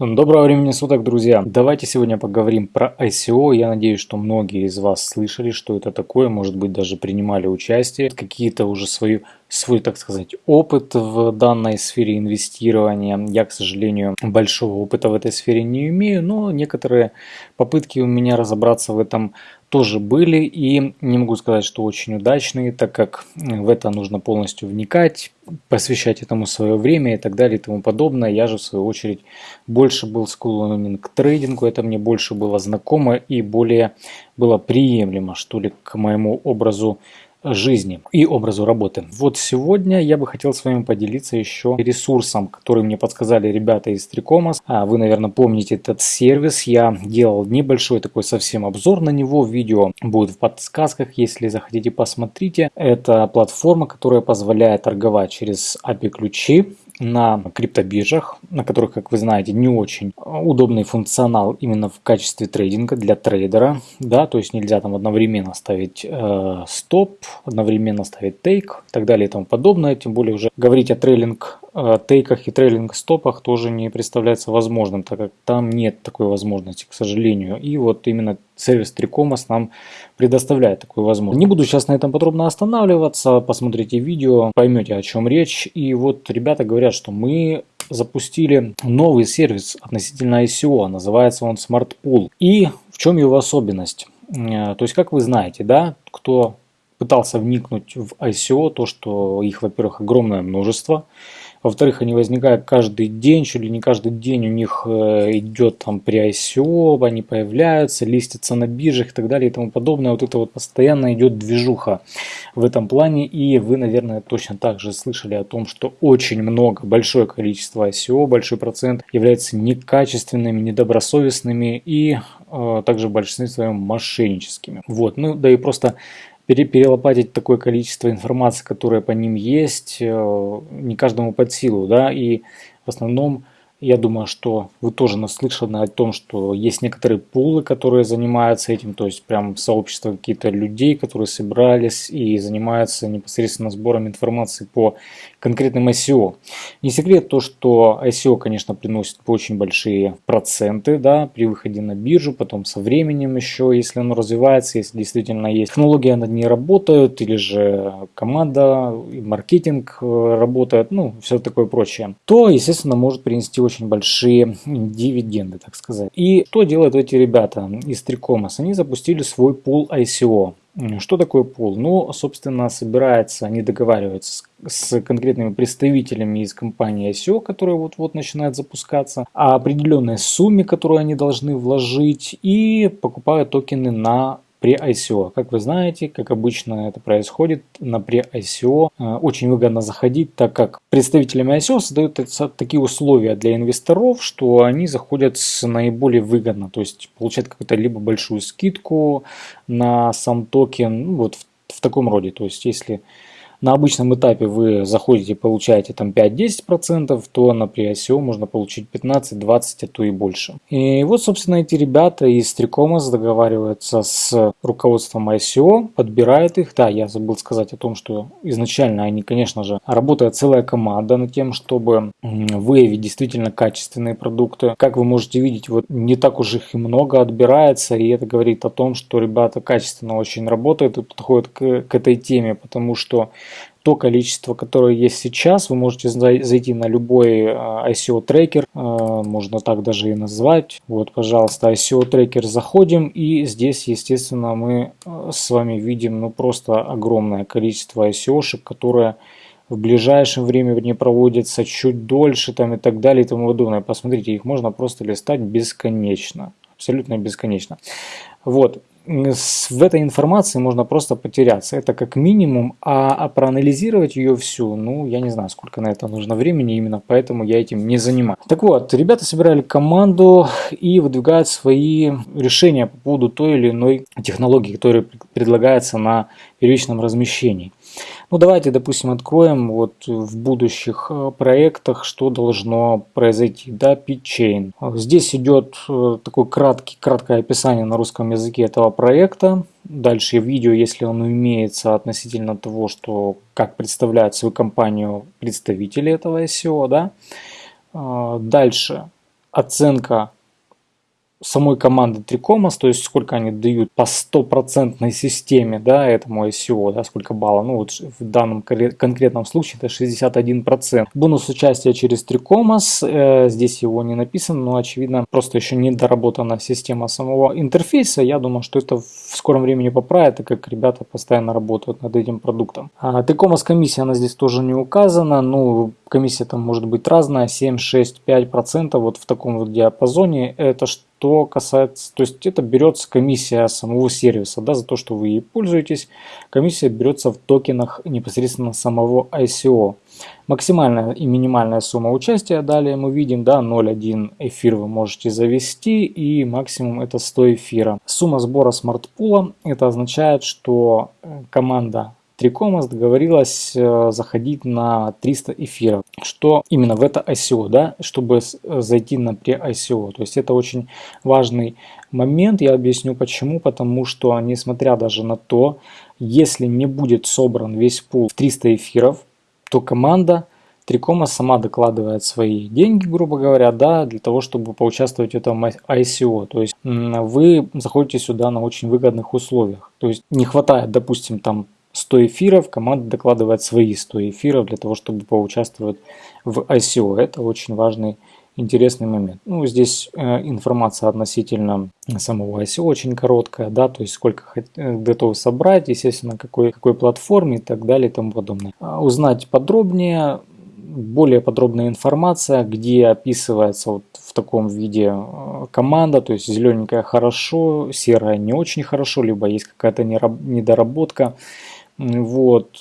Доброго времени суток, друзья! Давайте сегодня поговорим про ICO. Я надеюсь, что многие из вас слышали, что это такое, может быть, даже принимали участие, какие-то уже свои, свой, так сказать, опыт в данной сфере инвестирования. Я, к сожалению, большого опыта в этой сфере не имею, но некоторые попытки у меня разобраться в этом тоже были и не могу сказать, что очень удачные, так как в это нужно полностью вникать, посвящать этому свое время и так далее и тому подобное. Я же в свою очередь больше был склонен к трейдингу, это мне больше было знакомо и более было приемлемо, что ли, к моему образу жизни и образу работы. Вот сегодня я бы хотел с вами поделиться еще ресурсом, который мне подсказали ребята из Трикомас. А вы, наверное, помните этот сервис. Я делал небольшой такой совсем обзор на него. Видео будет в подсказках, если захотите посмотрите. Это платформа, которая позволяет торговать через API-ключи на криптобиржах, на которых, как вы знаете, не очень удобный функционал именно в качестве трейдинга для трейдера, да, то есть нельзя там одновременно ставить э, стоп, одновременно ставить тейк и так далее и тому подобное, тем более уже говорить о трейлинг э, тейках и трейлинг стопах тоже не представляется возможным, так как там нет такой возможности, к сожалению, и вот именно сервис Трикомас нам предоставляет такую возможность. Не буду сейчас на этом подробно останавливаться, посмотрите видео, поймете о чем речь. И вот ребята говорят, что мы запустили новый сервис относительно ICO, называется он Smart Pool. И в чем его особенность? Э, то есть, как вы знаете, да, кто пытался вникнуть в ICO, то, что их, во-первых, огромное множество, во-вторых, они возникают каждый день, чуть ли не каждый день у них э, идет там при ICO, они появляются, листятся на биржах и так далее и тому подобное. Вот это вот постоянно идет движуха в этом плане. И вы, наверное, точно так же слышали о том, что очень много, большое количество ICO, большой процент является некачественными, недобросовестными и э, также в большинстве своем мошенническими. Вот, ну да и просто перелопатить такое количество информации, которая по ним есть, э, не каждому под силу, да, и в основном я думаю, что вы тоже наслышаны о том, что есть некоторые пулы, которые занимаются этим, то есть прям сообщество какие-то людей, которые собрались и занимаются непосредственно сбором информации по конкретным ICO. Не секрет то, что ICO, конечно, приносит очень большие проценты да, при выходе на биржу, потом со временем еще, если оно развивается, если действительно есть технология над ней работают, или же команда, маркетинг э, работает, ну, все такое прочее, то, естественно, может принести очень большие дивиденды, так сказать. И что делают эти ребята из Трикомас? Они запустили свой пул ICO. Что такое пул? Ну, собственно, собирается, они договариваются с, с конкретными представителями из компании ICO, которая вот-вот начинает запускаться, о определенной сумме, которую они должны вложить, и покупают токены на при ICO. Как вы знаете, как обычно это происходит, на при ICO э, очень выгодно заходить, так как представителями ICO создают такие условия для инвесторов, что они заходят с наиболее выгодно, то есть получают какую-то либо большую скидку на сам токен, ну, вот в, в таком роде. То есть если на обычном этапе вы заходите и получаете там 5-10%, то на при ICO можно получить 15-20, а то и больше. И вот, собственно, эти ребята из Трикомас договариваются с руководством ICO, подбирают их. Да, я забыл сказать о том, что изначально они, конечно же, работает целая команда над тем, чтобы выявить действительно качественные продукты. Как вы можете видеть, вот не так уж их и много отбирается, и это говорит о том, что ребята качественно очень работают и подходят к, к этой теме, потому что то количество, которое есть сейчас. Вы можете зайти на любой а, ICO трекер, а, можно так даже и назвать. Вот, пожалуйста, ICO трекер заходим и здесь, естественно, мы а, с вами видим ну просто огромное количество ICO-шек, которые в ближайшем времени проводятся чуть дольше там и так далее и тому подобное. Посмотрите, их можно просто листать бесконечно, абсолютно бесконечно. Вот, в этой информации можно просто потеряться. Это как минимум, а, а проанализировать ее всю, ну, я не знаю, сколько на это нужно времени, именно поэтому я этим не занимаюсь. Так вот, ребята собирали команду и выдвигают свои решения по поводу той или иной технологии, которая предлагается на первичном размещении. Ну давайте, допустим, откроем вот в будущих э, проектах, что должно произойти. Да, PitChain. Здесь идет э, такое краткий, краткое описание на русском языке этого проекта. Дальше видео, если он имеется относительно того, что как представляют свою компанию представители этого SEO. Да. А, дальше оценка самой команды Трикомас, то есть сколько они дают по стопроцентной системе, да, этому ICO, да, сколько баллов, ну вот в данном конкретном случае это 61%. Бонус участия через Трикомас, э, здесь его не написано, но очевидно просто еще не доработана система самого интерфейса, я думаю, что это в скором времени поправят, так как ребята постоянно работают над этим продуктом. А Трикомас комиссия, она здесь тоже не указана, ну комиссия там может быть разная, 7, 6, 5%, вот в таком вот диапазоне, это что что касается, то есть это берется комиссия самого сервиса, да, за то, что вы ей пользуетесь. Комиссия берется в токенах непосредственно самого ICO. Максимальная и минимальная сумма участия далее мы видим, да, 0.1 эфир вы можете завести и максимум это 100 эфира. Сумма сбора смартпула, это означает, что э, команда Трикомас договорилась э, заходить на 300 эфиров, что именно в это ICO, да, чтобы э, зайти на pre-ICO. То есть это очень важный момент, я объясню почему, потому что несмотря даже на то, если не будет собран весь пул в 300 эфиров, то команда Трикома сама докладывает свои деньги, грубо говоря, да, для того, чтобы поучаствовать в этом ICO. То есть вы заходите сюда на очень выгодных условиях. То есть не хватает, допустим, там 100 эфиров, команда докладывает свои 100 эфиров для того, чтобы поучаствовать в ICO. Это очень важный интересный момент. Ну, здесь э, информация относительно самого ICO очень короткая, да, то есть сколько э, готовы собрать, естественно, какой, какой платформе и так далее и тому подобное. А узнать подробнее, более подробная информация, где описывается вот в таком виде э, команда, то есть зелененькая хорошо, серая не очень хорошо, либо есть какая-то недоработка вот,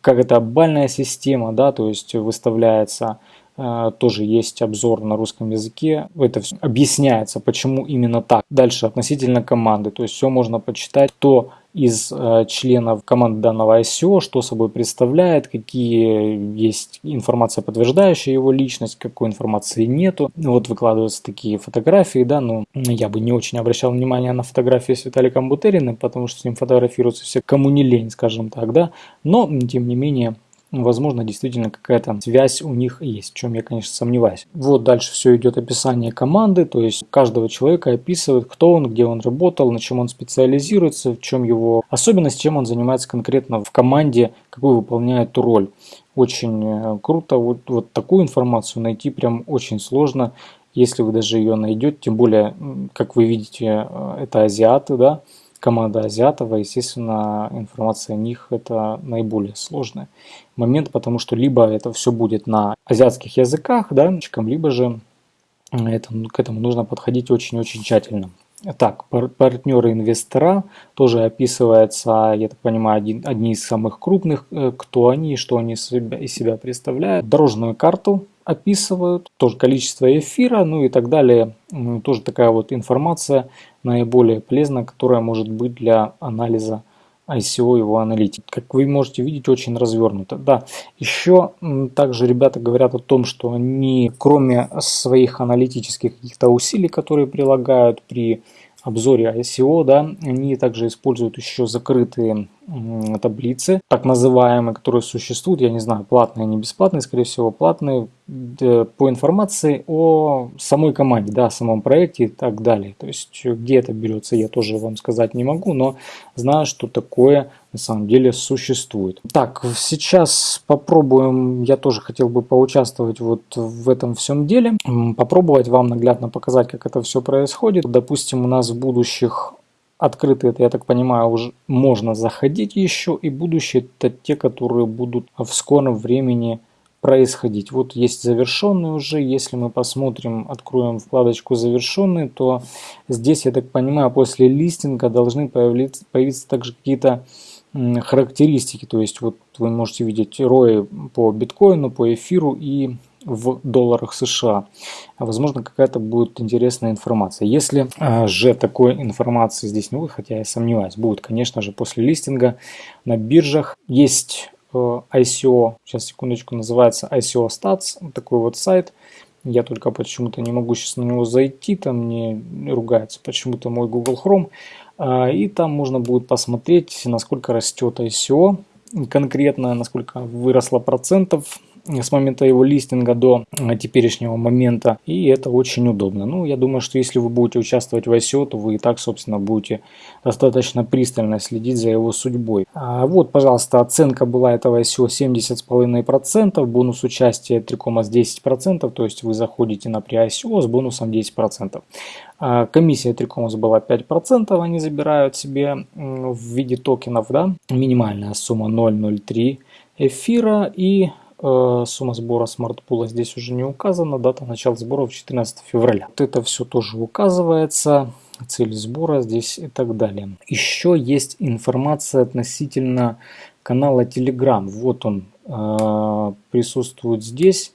как это бальная система, да, то есть выставляется, тоже есть обзор на русском языке, это все объясняется, почему именно так. Дальше относительно команды, то есть все можно почитать, то из э, членов команды данного ICO, что собой представляет, какие есть информация, подтверждающая его личность, какой информации нету. Вот выкладываются такие фотографии, да, но я бы не очень обращал внимание на фотографии с Виталиком Бутериным, потому что с ним фотографируются все кому не лень, скажем так, да, но тем не менее возможно, действительно какая-то связь у них есть, в чем я, конечно, сомневаюсь. Вот дальше все идет описание команды, то есть каждого человека описывает, кто он, где он работал, на чем он специализируется, в чем его особенность, чем он занимается конкретно в команде, какую выполняет роль. Очень э, круто, вот, вот такую информацию найти прям очень сложно, если вы даже ее найдете, тем более, как вы видите, э, это азиаты, да, команда азиатов, естественно, информация о них это наиболее сложный момент, потому что либо это все будет на азиатских языках, да, либо же это, к этому нужно подходить очень-очень тщательно. Так, партнеры инвестора тоже описывается, я так понимаю, один, одни из самых крупных, э, кто они, что они из себя представляют. Дорожную карту описывают, тоже количество эфира, ну и так далее. Тоже такая вот информация наиболее полезная, которая может быть для анализа ICO его аналитики. Как вы можете видеть, очень развернуто. Да, еще также ребята говорят о том, что они, кроме своих аналитических каких-то усилий, которые прилагают при обзоре ICO, да, они также используют еще закрытые таблицы, так называемые, которые существуют, я не знаю, платные, не бесплатные, скорее всего, платные, по информации о самой команде, да, о самом проекте и так далее. То есть, где это берется, я тоже вам сказать не могу, но знаю, что такое на самом деле существует. Так, сейчас попробуем, я тоже хотел бы поучаствовать вот в этом всем деле, попробовать вам наглядно показать, как это все происходит. Допустим, у нас в будущих Открытые, это, я так понимаю, уже можно заходить еще, и будущие это те, которые будут в скором времени происходить. Вот есть завершенные уже, если мы посмотрим, откроем вкладочку завершенные, то здесь, я так понимаю, после листинга должны появиться, появиться также какие-то характеристики, то есть вот вы можете видеть ROI по биткоину, по эфиру и в долларах США. Возможно, какая-то будет интересная информация. Если а, же такой информации здесь не будет, хотя я сомневаюсь, будет, конечно же, после листинга на биржах. Есть э, ICO, сейчас секундочку, называется ICO Stats, такой вот сайт. Я только почему-то не могу сейчас на него зайти, там мне ругается почему-то мой Google Chrome. А, и там можно будет посмотреть, насколько растет ICO, конкретно, насколько выросло процентов с момента его листинга до теперешнего момента. И это очень удобно. Ну, я думаю, что если вы будете участвовать в ICO, то вы и так, собственно, будете достаточно пристально следить за его судьбой. А вот, пожалуйста, оценка была этого ICO 70,5%, бонус участия 3,10%, то есть вы заходите на pre-ICO с бонусом 10%. А комиссия Трикомус была 5%, они забирают себе в виде токенов, да, минимальная сумма 0,03 эфира и э, сумма сбора смартпула здесь уже не указана, дата начала сборов 14 февраля. Вот это все тоже указывается, цель сбора здесь и так далее. Еще есть информация относительно канала Telegram, вот он э, присутствует здесь.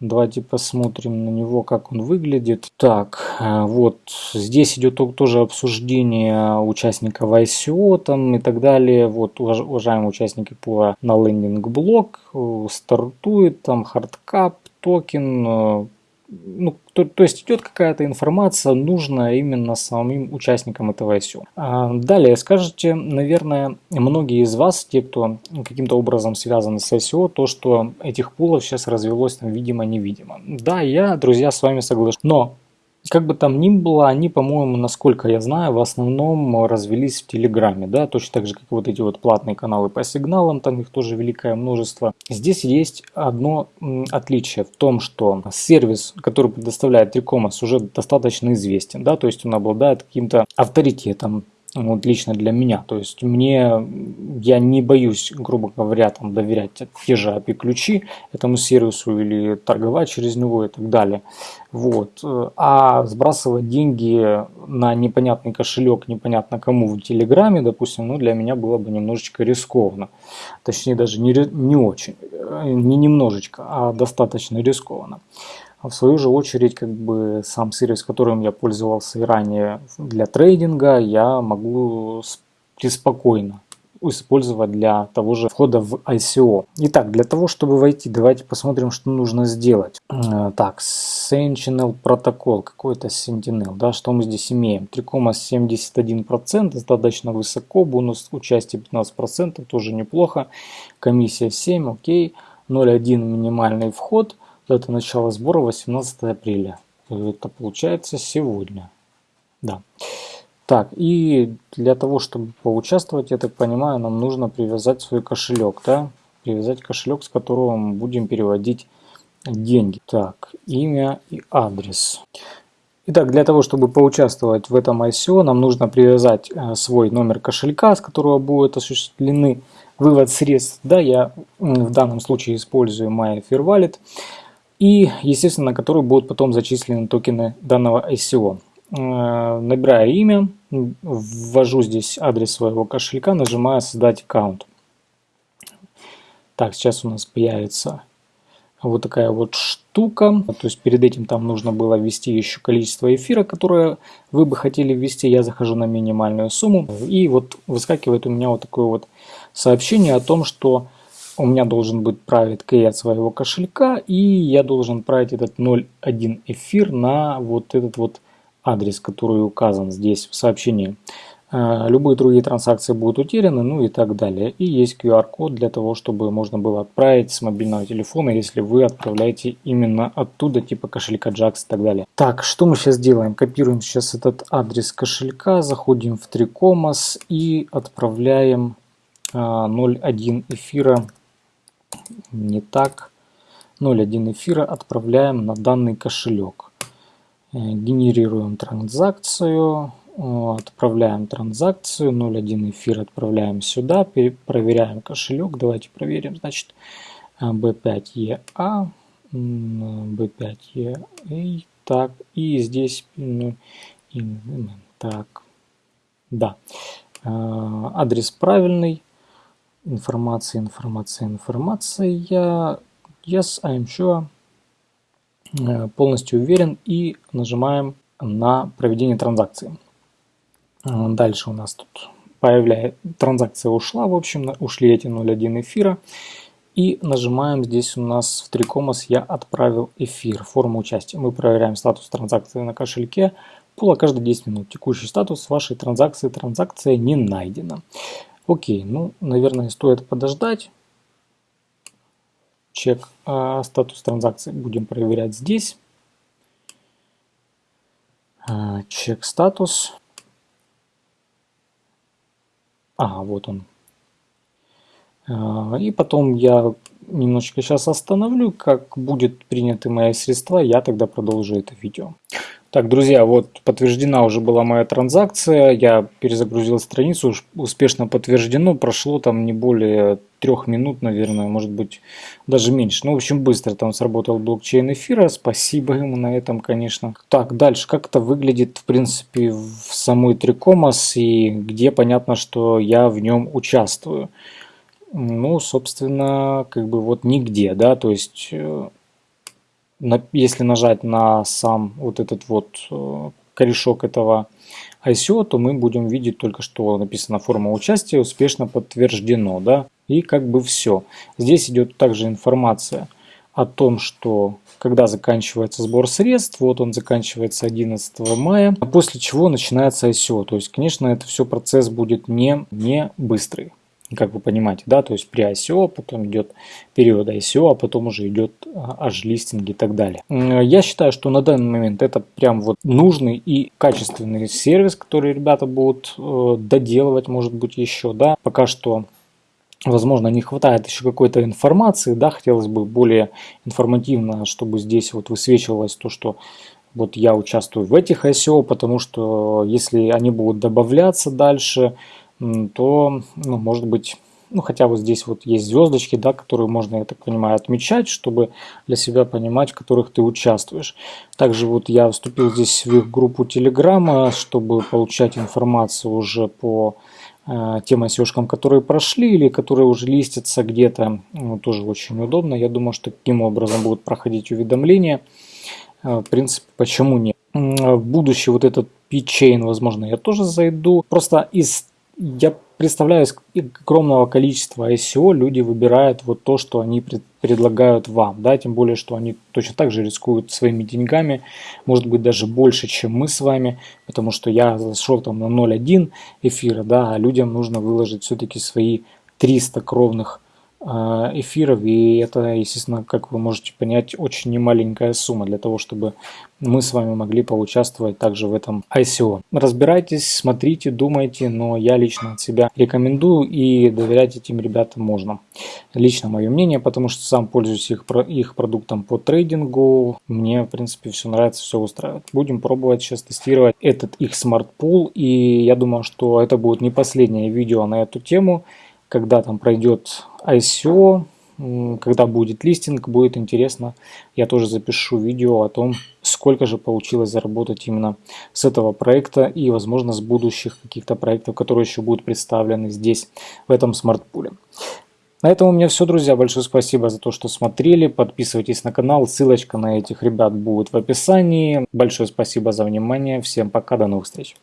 Давайте посмотрим на него, как он выглядит. Так, э, вот здесь идет тоже обсуждение участников ICO там и так далее. Вот, уважаемые участники по на Lendingblock, э, стартует там hard cap, токен, э, ну, то, то есть идет какая-то информация, нужная именно самим участникам этого ICO. А далее скажете, наверное, многие из вас, те, кто каким-то образом связаны с ICO, то, что этих пулов сейчас развелось там видимо-невидимо. Да, я, друзья, с вами соглашусь. Но как бы там ни было, они, по-моему, насколько я знаю, в основном развелись в Телеграме, да, точно так же, как вот эти вот платные каналы по сигналам, там их тоже великое множество. Здесь есть одно отличие в том, что сервис, который предоставляет Трикомас, уже достаточно известен, да, то есть он обладает каким-то авторитетом, вот лично для меня. То есть мне, я не боюсь, грубо говоря, там доверять те же API-ключи этому сервису или торговать через него и так далее. Вот. А сбрасывать деньги на непонятный кошелек, непонятно кому в Телеграме, допустим, ну для меня было бы немножечко рискованно. Точнее даже не, не очень, не немножечко, а достаточно рискованно. А в свою же очередь, как бы сам сервис, которым я пользовался и ранее для трейдинга, я могу преспокойно использовать для того же входа в ICO. Итак, для того, чтобы войти, давайте посмотрим, что нужно сделать. Э, так, Sentinel протокол, какой-то Sentinel, да, что мы здесь имеем? 3,71%, достаточно высоко, бонус участия 15%, тоже неплохо, комиссия 7, окей, 0,1 минимальный вход – Дата начала сбора 18 апреля. Это получается сегодня. Да. Так, и для того, чтобы поучаствовать, я так понимаю, нам нужно привязать свой кошелек, да? Привязать кошелек, с которого мы будем переводить деньги. Так, имя и адрес. Итак, для того, чтобы поучаствовать в этом ICO, нам нужно привязать э, свой номер кошелька, с которого будут осуществлены вывод средств. Да, я в данном случае использую MyFairWallet и, естественно, на который будут потом зачислены токены данного ICO. Э, набираю имя, ввожу здесь адрес своего кошелька, нажимаю «Создать аккаунт». Так, сейчас у нас появится вот такая вот штука. То есть перед этим там нужно было ввести еще количество эфира, которое вы бы хотели ввести. Я захожу на минимальную сумму. И вот выскакивает у меня вот такое вот сообщение о том, что у меня должен быть private key от своего кошелька, и я должен править этот 0.1 эфир на вот этот вот адрес, который указан здесь в сообщении. А, любые другие транзакции будут утеряны, ну и так далее. И есть QR-код для того, чтобы можно было отправить с мобильного телефона, если вы отправляете именно оттуда, типа кошелька JAX и так далее. Так, что мы сейчас делаем? Копируем сейчас этот адрес кошелька, заходим в Tricomos и отправляем 0.1 а, эфира не так. 0.1 эфира отправляем на данный кошелек. Э, генерируем транзакцию, отправляем транзакцию, 0.1 эфир отправляем сюда, проверяем кошелек. Давайте проверим, значит, B5EA, B5EA, так, и здесь, ну, так, да, э, адрес правильный, информация, информация, информация. Yes, I'm sure. Э, полностью уверен и нажимаем на проведение транзакции. Э, дальше у нас тут появляется, транзакция ушла, в общем, ушли эти 0.1 эфира. И нажимаем здесь у нас в Трикомос «Я отправил эфир», форма участия. Мы проверяем статус транзакции на кошельке, пула каждые 10 минут. Текущий статус вашей транзакции, транзакция не найдена. Окей, ну, наверное, стоит подождать. чек э, статус транзакции будем проверять здесь. Э, чек статус. А, вот он. Э, и потом я немножечко сейчас остановлю, как будет приняты мои средства, я тогда продолжу это видео. Так, друзья, вот подтверждена уже была моя транзакция, я перезагрузил страницу, успешно подтверждено, прошло там не более трех минут, наверное, может быть даже меньше. Ну, в общем, быстро там сработал блокчейн эфира, спасибо ему на этом, конечно. Так, дальше, как это выглядит, в принципе, в самой Трикомас и где понятно, что я в нем участвую. Ну, собственно, как бы вот нигде, да, то есть э, если нажать на сам вот этот вот э, корешок этого ICO, то мы будем видеть только что написано форма участия успешно подтверждено, да, и как бы все. Здесь идет также информация о том, что когда заканчивается сбор средств, вот он заканчивается 11 мая, а после чего начинается ICO. То есть, конечно, это все процесс будет не, не быстрый как вы понимаете, да, то есть при ICO, потом идет период ICO, а потом уже идет аж листинг и так далее. Я считаю, что на данный момент это прям вот нужный и качественный сервис, который ребята будут э, доделывать, может быть, еще, да, пока что Возможно, не хватает еще какой-то информации, да, хотелось бы более информативно, чтобы здесь вот высвечивалось то, что вот я участвую в этих ICO, потому что если они будут добавляться дальше, то, ну, может быть, ну, хотя вот здесь вот есть звездочки, да, которые можно, я так понимаю, отмечать, чтобы для себя понимать, в которых ты участвуешь. Также вот я вступил здесь в их группу Телеграма, чтобы получать информацию уже по э, тем ICO-шкам, которые прошли или которые уже листятся где-то. Ну, тоже очень удобно. Я думаю, что таким образом будут проходить уведомления. Э, в принципе, почему нет? В будущее вот этот P-Chain, возможно, я тоже зайду. Просто из я представляю, из огромного количества ICO люди выбирают вот то, что они пред, предлагают вам, да, тем более, что они точно так же рискуют своими деньгами, может быть даже больше, чем мы с вами, потому что я зашел там на 0.1 эфира, да, а людям нужно выложить все-таки свои 300 кровных эфиров, и это, естественно, как вы можете понять, очень немаленькая сумма для того, чтобы мы с вами могли поучаствовать также в этом ICO. Разбирайтесь, смотрите, думайте, но я лично от себя рекомендую и доверять этим ребятам можно. Лично мое мнение, потому что сам пользуюсь их, их продуктом по трейдингу, мне, в принципе, все нравится, все устраивает. Будем пробовать сейчас тестировать этот их smart pool, и я думаю, что это будет не последнее видео на эту тему, когда там пройдет ICO, когда будет листинг, будет интересно. Я тоже запишу видео о том, сколько же получилось заработать именно с этого проекта и, возможно, с будущих каких-то проектов, которые еще будут представлены здесь, в этом смарт-пуле. На этом у меня все, друзья. Большое спасибо за то, что смотрели. Подписывайтесь на канал. Ссылочка на этих ребят будет в описании. Большое спасибо за внимание. Всем пока. До новых встреч.